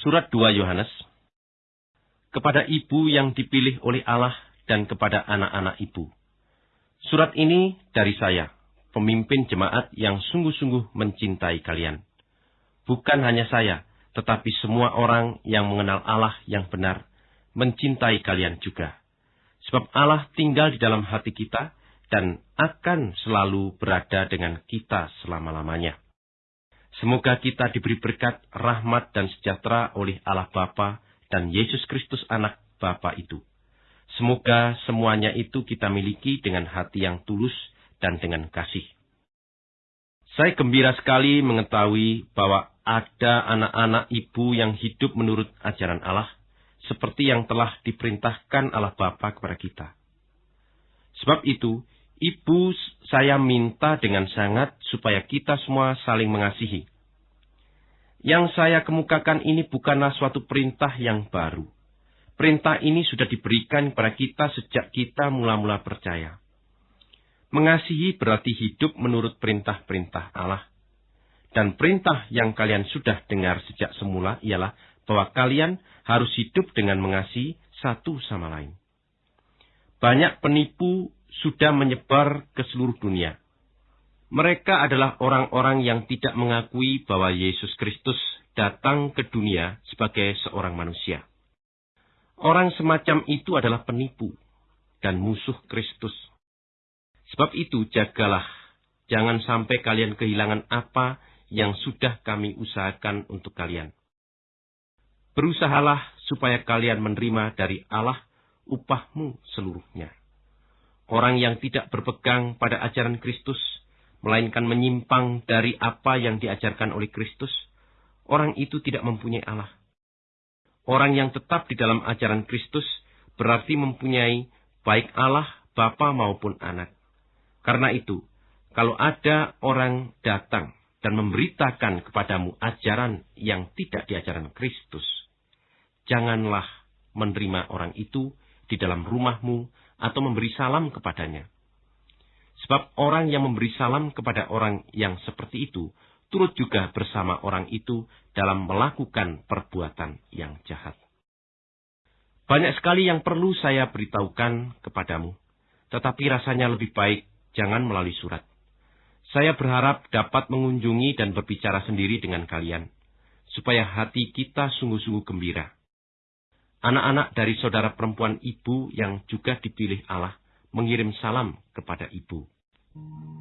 Surat 2 Yohanes Kepada ibu yang dipilih oleh Allah dan kepada anak-anak ibu. Surat ini dari saya, pemimpin jemaat yang sungguh-sungguh mencintai kalian. Bukan hanya saya, tetapi semua orang yang mengenal Allah yang benar, mencintai kalian juga. Sebab Allah tinggal di dalam hati kita dan akan selalu berada dengan kita selama-lamanya. Semoga kita diberi berkat, rahmat, dan sejahtera oleh Allah Bapa dan Yesus Kristus anak Bapa itu. Semoga semuanya itu kita miliki dengan hati yang tulus dan dengan kasih. Saya gembira sekali mengetahui bahwa ada anak-anak ibu yang hidup menurut ajaran Allah, seperti yang telah diperintahkan Allah Bapa kepada kita. Sebab itu, Ibu, saya minta dengan sangat supaya kita semua saling mengasihi. Yang saya kemukakan ini bukanlah suatu perintah yang baru. Perintah ini sudah diberikan kepada kita sejak kita mula-mula percaya. Mengasihi berarti hidup menurut perintah-perintah Allah. Dan perintah yang kalian sudah dengar sejak semula ialah bahwa kalian harus hidup dengan mengasihi satu sama lain. Banyak penipu sudah menyebar ke seluruh dunia. Mereka adalah orang-orang yang tidak mengakui bahwa Yesus Kristus datang ke dunia sebagai seorang manusia. Orang semacam itu adalah penipu dan musuh Kristus. Sebab itu jagalah, jangan sampai kalian kehilangan apa yang sudah kami usahakan untuk kalian. Berusahalah supaya kalian menerima dari Allah upahmu seluruhnya. Orang yang tidak berpegang pada ajaran Kristus, melainkan menyimpang dari apa yang diajarkan oleh Kristus, orang itu tidak mempunyai Allah. Orang yang tetap di dalam ajaran Kristus berarti mempunyai baik Allah, Bapa maupun anak. Karena itu, kalau ada orang datang dan memberitakan kepadamu ajaran yang tidak diajaran Kristus, janganlah menerima orang itu di dalam rumahmu atau memberi salam kepadanya. Sebab orang yang memberi salam kepada orang yang seperti itu, turut juga bersama orang itu dalam melakukan perbuatan yang jahat. Banyak sekali yang perlu saya beritahukan kepadamu, tetapi rasanya lebih baik jangan melalui surat. Saya berharap dapat mengunjungi dan berbicara sendiri dengan kalian, supaya hati kita sungguh-sungguh gembira Anak-anak dari saudara perempuan ibu yang juga dipilih Allah mengirim salam kepada ibu. Thank you.